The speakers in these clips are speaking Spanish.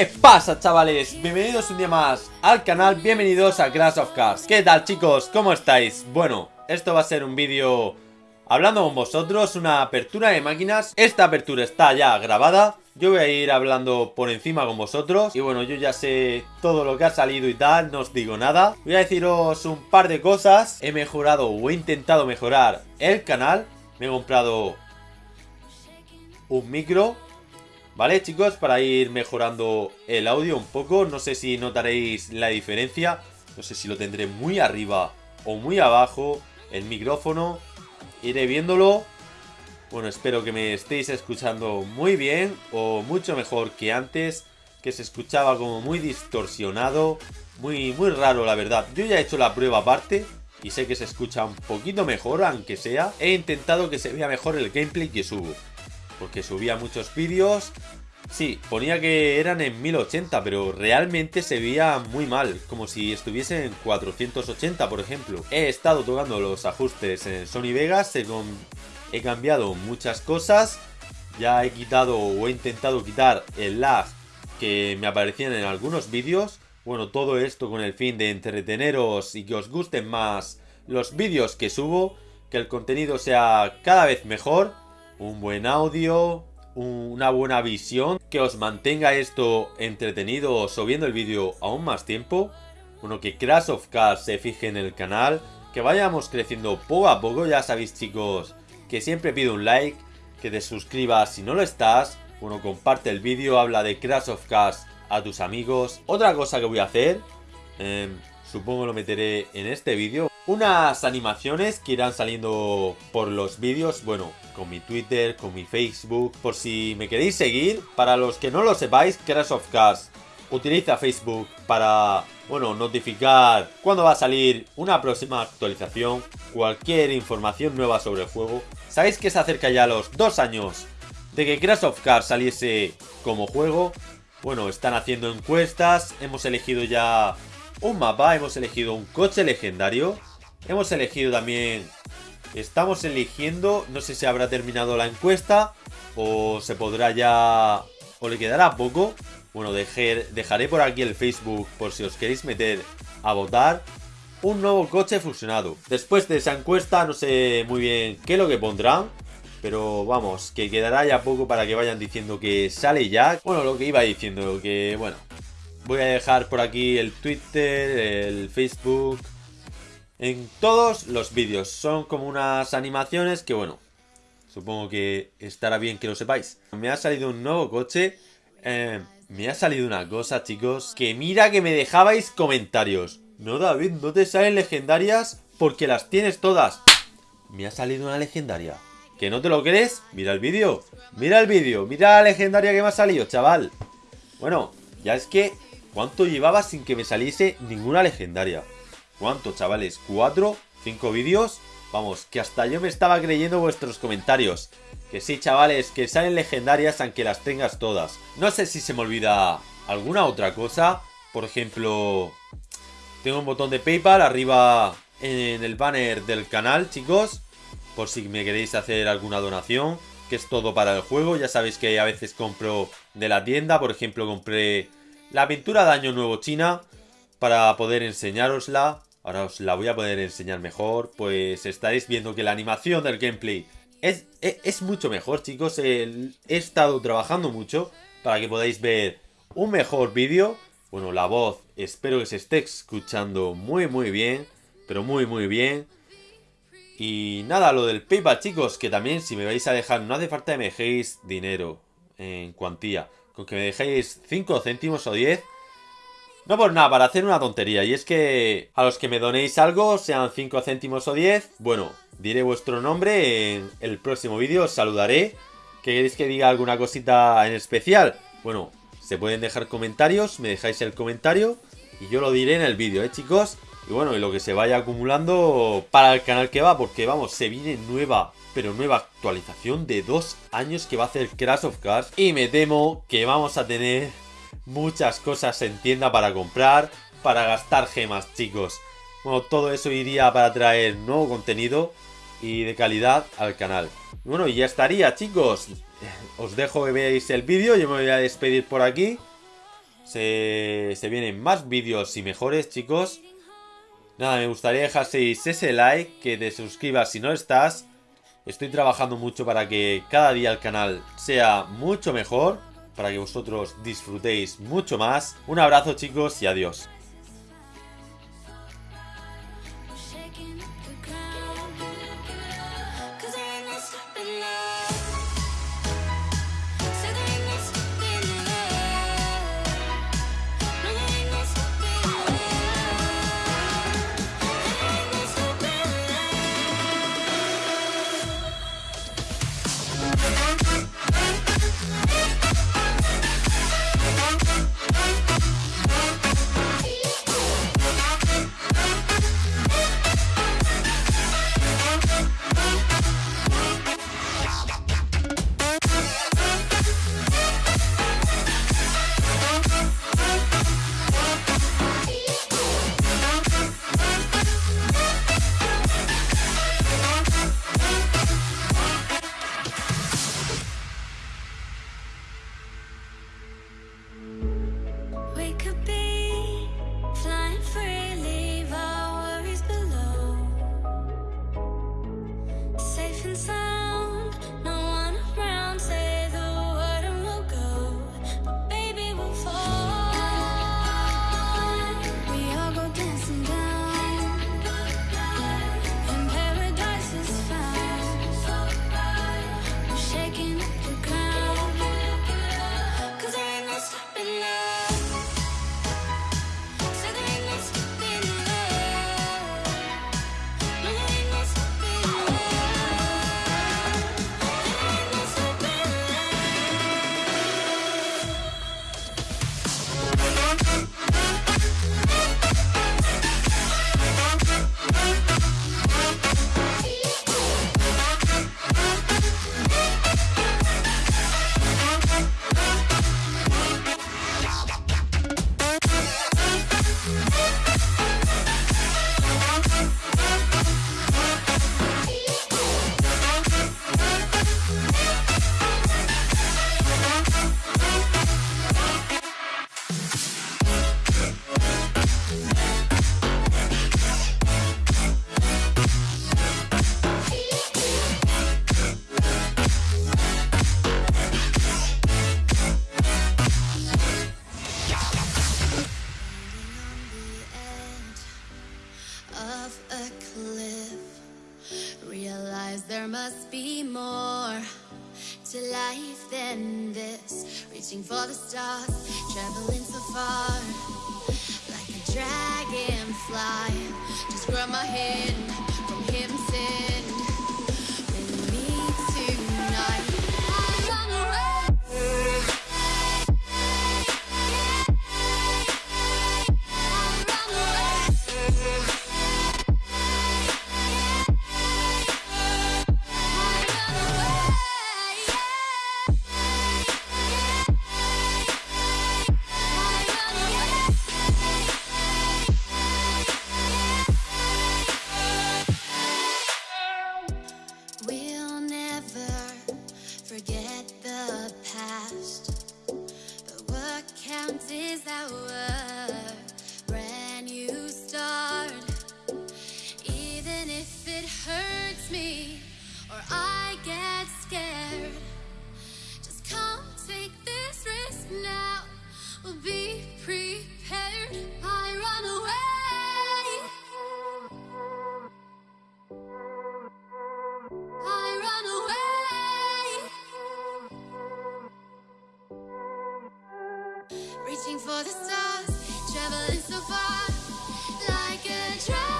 ¿Qué pasa chavales? Bienvenidos un día más al canal, bienvenidos a Crash of Cars. ¿Qué tal chicos? ¿Cómo estáis? Bueno, esto va a ser un vídeo hablando con vosotros, una apertura de máquinas. Esta apertura está ya grabada. Yo voy a ir hablando por encima con vosotros. Y bueno, yo ya sé todo lo que ha salido y tal, no os digo nada. Voy a deciros un par de cosas. He mejorado o he intentado mejorar el canal. Me he comprado un micro ¿Vale chicos? Para ir mejorando el audio un poco No sé si notaréis la diferencia No sé si lo tendré muy arriba o muy abajo El micrófono Iré viéndolo Bueno, espero que me estéis escuchando muy bien O mucho mejor que antes Que se escuchaba como muy distorsionado Muy, muy raro la verdad Yo ya he hecho la prueba aparte y sé que se escucha un poquito mejor, aunque sea. He intentado que se vea mejor el gameplay que subo porque subía muchos vídeos. Sí, ponía que eran en 1080, pero realmente se veía muy mal, como si estuviese en 480, por ejemplo. He estado tocando los ajustes en Sony Vegas, he, cambiado muchas cosas, ya he quitado o he intentado quitar el lag que me aparecían en algunos vídeos. Bueno, todo esto con el fin de entreteneros y que os gusten más los vídeos que subo, que el contenido sea cada vez mejor un buen audio, una buena visión, que os mantenga esto entretenido o viendo el vídeo aún más tiempo. Bueno, que Crash of Cars se fije en el canal, que vayamos creciendo poco a poco, ya sabéis chicos, que siempre pido un like, que te suscribas si no lo estás, bueno, comparte el vídeo, habla de Crash of Cars a tus amigos. Otra cosa que voy a hacer, em, supongo lo meteré en este vídeo, unas animaciones que irán saliendo por los vídeos, bueno, con mi Twitter, con mi Facebook, por si me queréis seguir. Para los que no lo sepáis, Crash of Cars utiliza Facebook para, bueno, notificar cuando va a salir una próxima actualización, cualquier información nueva sobre el juego. Sabéis que se acerca ya los dos años de que Crash of Cars saliese como juego. Bueno, están haciendo encuestas, hemos elegido ya un mapa, hemos elegido un coche legendario, hemos elegido también Estamos eligiendo, no sé si habrá terminado la encuesta o se podrá ya... o le quedará poco. Bueno, dejaré por aquí el Facebook por si os queréis meter a votar. Un nuevo coche fusionado. Después de esa encuesta no sé muy bien qué es lo que pondrán. Pero vamos, que quedará ya poco para que vayan diciendo que sale ya. Bueno, lo que iba diciendo, que bueno. Voy a dejar por aquí el Twitter, el Facebook, en todos los vídeos. Son como unas animaciones que, bueno, supongo que estará bien que lo sepáis. Me ha salido un nuevo coche. Eh, me ha salido una cosa, chicos, que mira que me dejabais comentarios. No, David, no te salen legendarias porque las tienes todas. Me ha salido una legendaria. ¿Que no te lo crees? Mira el vídeo. Mira el vídeo. Mira la legendaria que me ha salido, chaval. Bueno, ya es que... ¿Cuánto llevaba sin que me saliese ninguna legendaria? ¿Cuánto, chavales? ¿Cuatro? ¿Cinco vídeos? Vamos, que hasta yo me estaba creyendo vuestros comentarios. Que sí, chavales, que salen legendarias aunque las tengas todas. No sé si se me olvida alguna otra cosa. Por ejemplo, tengo un botón de Paypal arriba en el banner del canal, chicos. Por si me queréis hacer alguna donación. Que es todo para el juego. Ya sabéis que a veces compro de la tienda. Por ejemplo, compré la aventura de Año Nuevo China. Para poder enseñárosla. Ahora os la voy a poder enseñar mejor, pues estaréis viendo que la animación del gameplay es, es, mucho mejor, chicos. he estado trabajando mucho para que podáis ver un mejor vídeo. Bueno, la voz espero que se esté escuchando muy muy bien, pero muy muy bien. Y nada, lo del PayPal, chicos, que también si me vais a dejar, no hace falta que me dejéis dinero en cuantía. Con que me dejéis 5 céntimos o 10 no por nada, para hacer una tontería. Y es que a los que me donéis algo, sean 5 céntimos o 10, bueno, diré vuestro nombre en el próximo vídeo, os saludaré. ¿Queréis que diga alguna cosita en especial? Bueno, se pueden dejar comentarios, me dejáis el comentario y yo lo diré en el vídeo, ¿eh, chicos? Y bueno, y lo que se vaya acumulando para el canal que va, porque vamos, se viene nueva, pero nueva actualización de dos años que va a hacer Crash of Cars. Y me temo que vamos a tener muchas cosas en tienda para comprar, para gastar gemas, chicos. Bueno, todo eso iría para traer nuevo contenido y de calidad al canal. Bueno, y ya estaría, chicos. Os dejo que veáis el vídeo, yo me voy a despedir por aquí. Se, se vienen más vídeos y mejores, chicos. Nada, me gustaría dejaseis ese like, que te suscribas si no estás. Estoy trabajando mucho para que cada día el canal sea mucho mejor para que vosotros disfrutéis mucho más. Un abrazo chicos y adiós. reaching for the stars, traveling so far, like a dragonfly. Just rub my head from him. Reaching for the stars, traveling so far like a dream.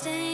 Staying